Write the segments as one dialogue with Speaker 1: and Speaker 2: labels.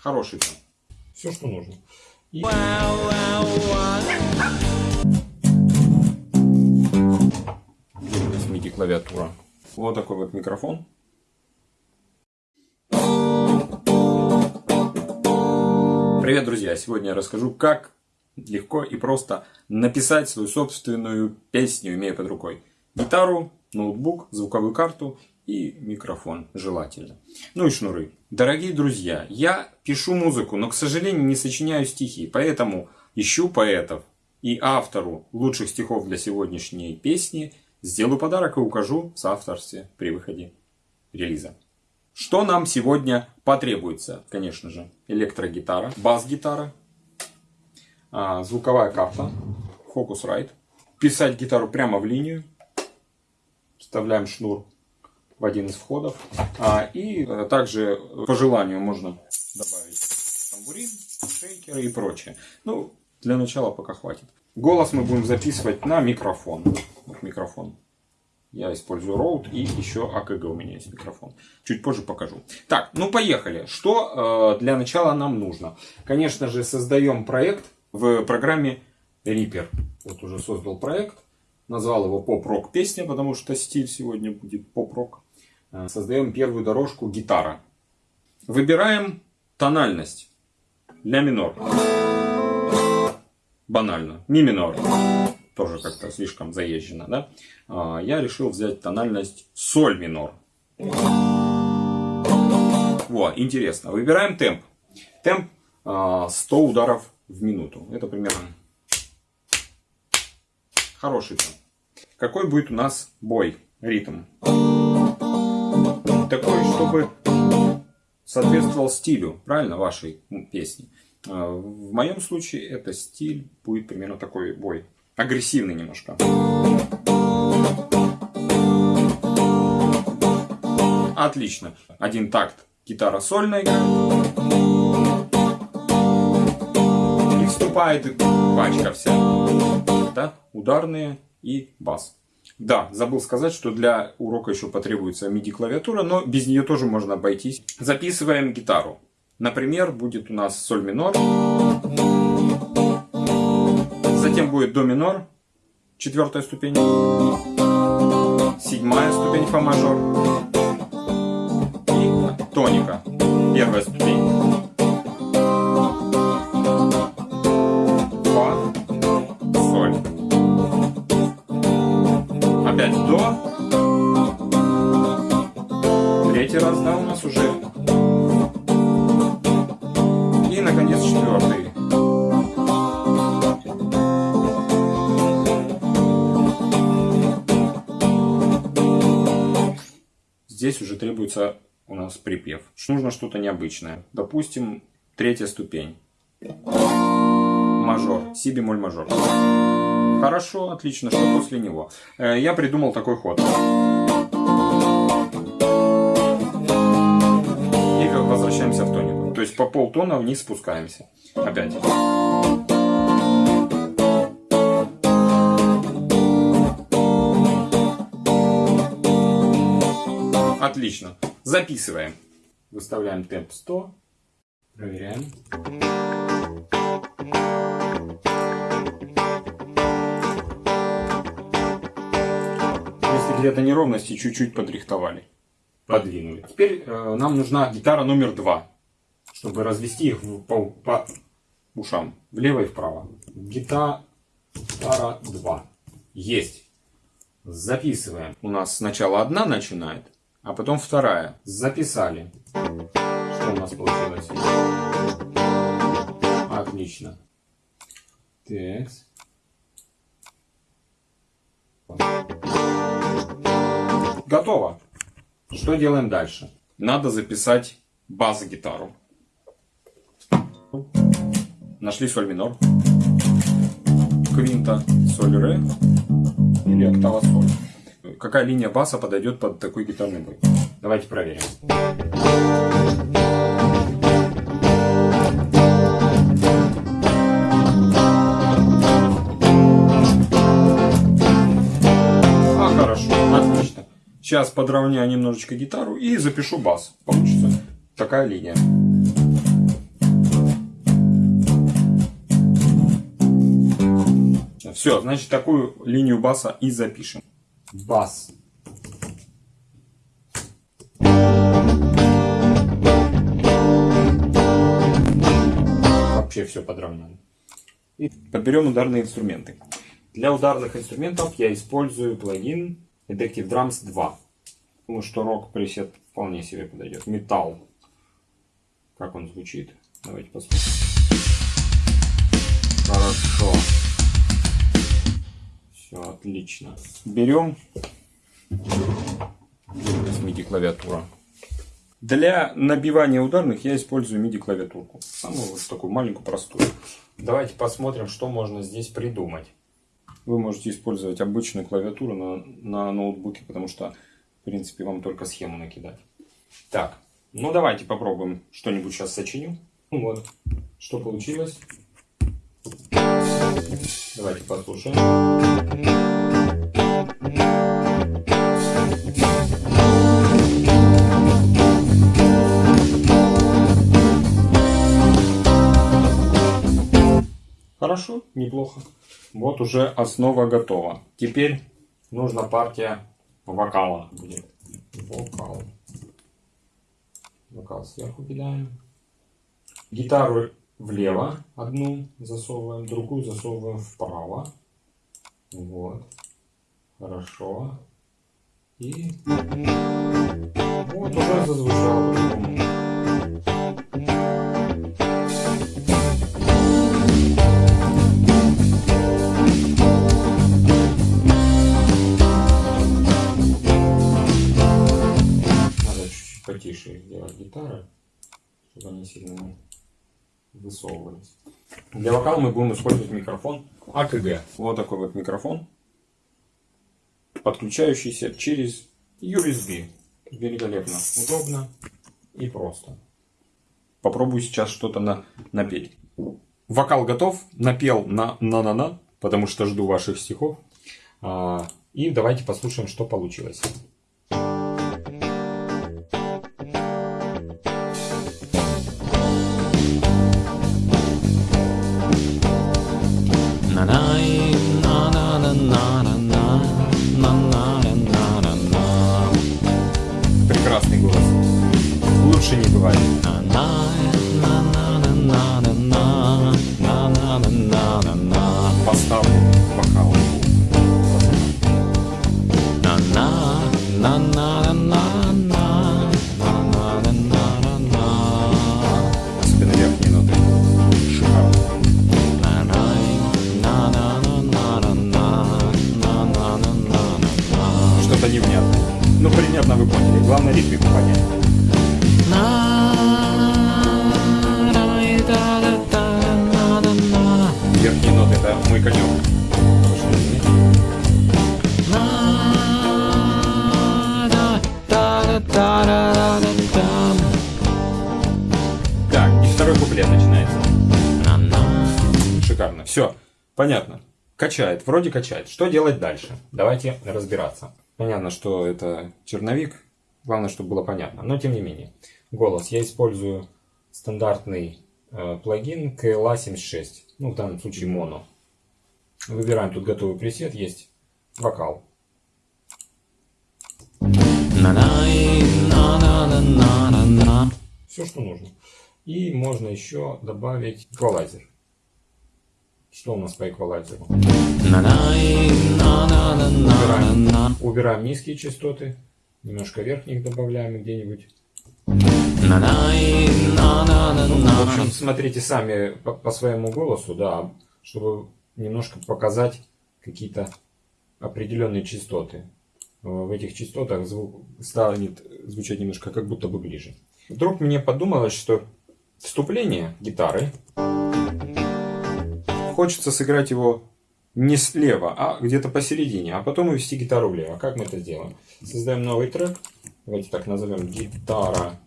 Speaker 1: Хороший тон. Все, что нужно. И... MIDI клавиатура. Вот такой вот микрофон. Привет, друзья! Сегодня я расскажу, как легко и просто написать свою собственную песню, имея под рукой гитару, ноутбук, звуковую карту и микрофон, желательно. Ну и шнуры. Дорогие друзья, я пишу музыку, но, к сожалению, не сочиняю стихи, поэтому ищу поэтов и автору лучших стихов для сегодняшней песни сделаю подарок и укажу в соавторстве при выходе релиза. Что нам сегодня потребуется? Конечно же, электрогитара, бас-гитара, а, звуковая карта, Focusrite. Писать гитару прямо в линию. Вставляем шнур в один из входов. А, и э, также по желанию можно добавить тамбурин, шейкеры и прочее. Ну, для начала пока хватит. Голос мы будем записывать на микрофон. Вот микрофон. Я использую Rode и еще АКГ у меня есть микрофон. Чуть позже покажу. Так, ну поехали. Что э, для начала нам нужно? Конечно же, создаем проект в программе Reaper. Вот уже создал проект. Назвал его поп-рок песня, потому что стиль сегодня будет поп-рок. Э, создаем первую дорожку гитара. Выбираем тональность. Ля минор. Банально. Ми минор. Тоже как-то слишком заезжено, да? А, я решил взять тональность соль минор. Вот, интересно. Выбираем темп. Темп 100 а, ударов в минуту. Это примерно хороший темп. Какой будет у нас бой, ритм? Такой, чтобы соответствовал стилю, правильно, вашей песни. А, в моем случае это стиль будет примерно такой бой. Агрессивный немножко. Отлично. Один такт гитара сольная И вступает пачка вся. Да? Ударные и бас. Да, забыл сказать, что для урока еще потребуется MIDI клавиатура, но без нее тоже можно обойтись. Записываем гитару. Например, будет у нас соль минор. Затем будет до минор, четвертая ступень. Седьмая ступень фа мажор. И тоника, первая ступень. Четвертый. Здесь уже требуется у нас припев. Нужно что-то необычное. Допустим, третья ступень. Мажор. Си бемоль мажор. Хорошо, отлично. Что после него? Э, я придумал такой ход. возвращаемся в тонику. То есть по полтона вниз спускаемся. Опять. Отлично. Записываем. Выставляем темп 100. Проверяем. Если где-то неровности, чуть-чуть подрихтовали подвинули. Теперь э, нам нужна гитара номер два, чтобы развести их по, по ушам, влево и вправо. Гитара 2. Есть. Записываем. У нас сначала одна начинает, а потом вторая. Записали. Что у нас получилось? Отлично. Так. Готово. Что делаем дальше? Надо записать бас-гитару. Нашли соль минор, квинта, соль ре или октава соль. Какая линия баса подойдет под такой гитарный бой? Давайте проверим. Сейчас подровняю немножечко гитару и запишу бас. Получится такая линия. Все, значит, такую линию баса и запишем. Бас. Вообще все подровняли. И подберем ударные инструменты. Для ударных инструментов я использую плагин Addictive Drums 2. Думаю, что рок пресет вполне себе подойдет. Металл. Как он звучит? Давайте посмотрим. Хорошо. Все отлично. Берем с MIDI клавиатура. Для набивания ударных я использую MIDI клавиатурку. Самую вот такую маленькую, простую. Давайте посмотрим, что можно здесь придумать. Вы можете использовать обычную клавиатуру на, на ноутбуке, потому что, в принципе, вам только схему накидать. Так, ну давайте попробуем что-нибудь сейчас сочиню. Вот, что получилось. Давайте послушаем. Хорошо, неплохо. Вот уже основа готова. Теперь нужна партия вокала. Вокал. Вокал сверху кидаем. Гитару влево одну засовываем, другую засовываем вправо. Вот. Хорошо. И вот уже зазвучало по-другому. Потише сделать гитары, чтобы они сильно высовывались. Для вокала мы будем использовать микрофон АКГ. Вот такой вот микрофон, подключающийся через USB. Великолепно, удобно и просто. Попробую сейчас что-то на, напеть. Вокал готов, напел на на-на-на, потому что жду ваших стихов. А, и давайте послушаем, что получилось. Поставлю вокал. Особенно верхние ноты. Шикарно. Что-то невнятное. Ну, примерно вы поняли. Главное ритмику понять. Верхние ноты это мой конек. Понятно. Качает, вроде качает. Что делать дальше? Давайте разбираться. Понятно, что это черновик. Главное, чтобы было понятно. Но тем не менее. Голос. Я использую стандартный э, плагин KLA76. Ну, в данном случае моно. Выбираем тут готовый пресет. Есть вокал. Все, что нужно. И можно еще добавить эквалайзер. Что у нас по эквалайзеру? Убираем, убираем низкие частоты. Немножко верхних добавляем где-нибудь. В общем, смотрите сами по, по своему голосу, да, чтобы немножко показать какие-то определенные частоты. В этих частотах звук станет звучать немножко как будто бы ближе. Вдруг мне подумалось, что вступление гитары хочется сыграть его не слева, а где-то посередине, а потом увести гитару влево. Как мы это сделаем? Создаем новый трек. Давайте так назовем гитара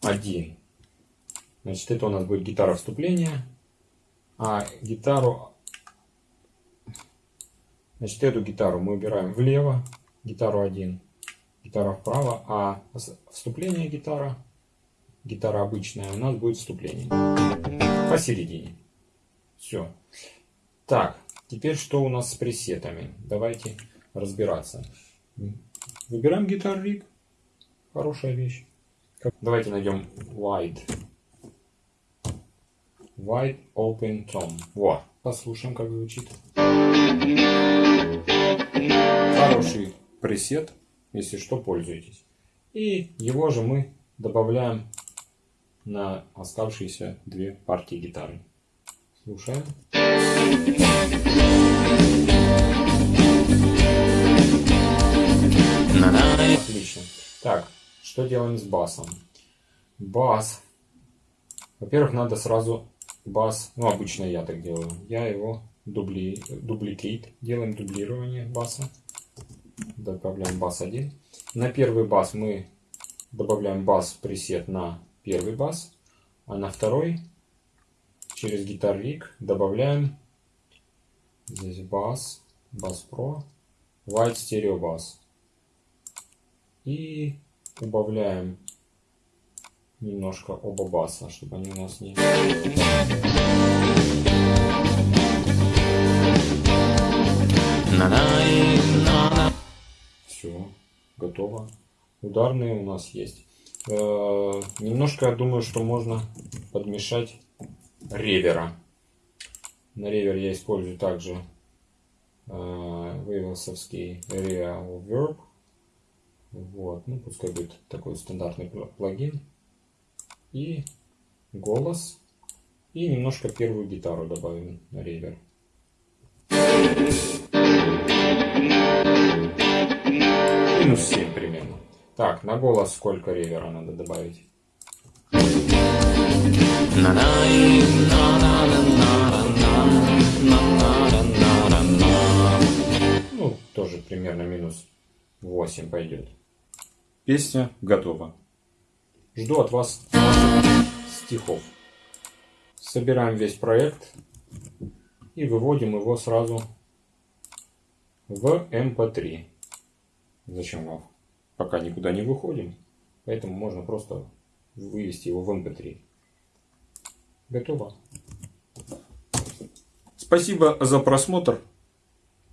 Speaker 1: 1. Значит, это у нас будет гитара вступления. А гитару... Значит, эту гитару мы убираем влево, гитару 1, гитара вправо, а вступление гитара, гитара обычная, у нас будет вступление посередине. Все. Так, Теперь что у нас с пресетами? Давайте разбираться. Выбираем Guitar Rig. Хорошая вещь. Давайте найдем Wide. Wide Open Tone. Во, послушаем, как звучит. Хороший пресет, если что, пользуйтесь. И его же мы добавляем на оставшиеся две партии гитары. Слушаем. Отлично. Так, что делаем с басом? Бас. Во-первых, надо сразу бас, ну обычно я так делаю, я его дубли, дубликейт, делаем дублирование баса, добавляем бас 1. На первый бас мы добавляем бас пресет на первый бас, а на второй через Guitar Rig добавляем здесь бас, бас Pro, White Stereo Bass. И убавляем немножко оба баса, чтобы они у нас не... Все, готово. Ударные у нас есть. Э -э немножко, я думаю, что можно подмешать ревера. На ревер я использую также э вейвелсовский Real Verb. Вот, ну пускай будет такой стандартный плагин и голос. И немножко первую гитару добавим на ревер. Минус 7 примерно. Так, на голос сколько ревера надо добавить? Ну, тоже примерно минус 8 пойдет. Песня готова. Жду от вас стихов. Собираем весь проект и выводим его сразу в MP3. Эм Зачем вам? Пока никуда не выходим, поэтому можно просто вывести его в MP3. Готово. Спасибо за просмотр.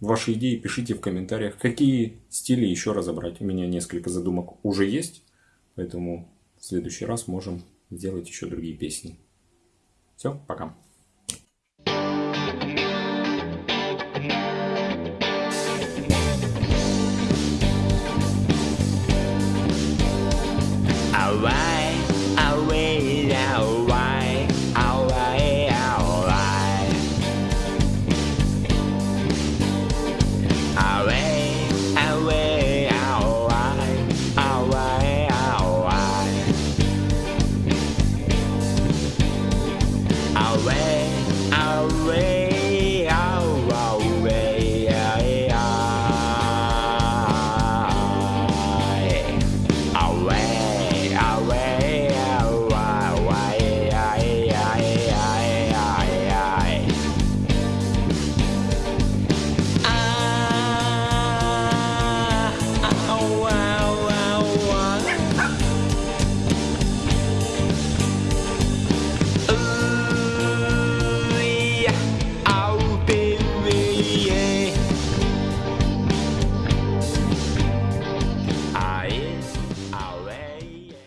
Speaker 1: Ваши идеи пишите в комментариях, какие стили еще разобрать. У меня несколько задумок уже есть, поэтому в следующий раз можем сделать еще другие песни. Все, пока.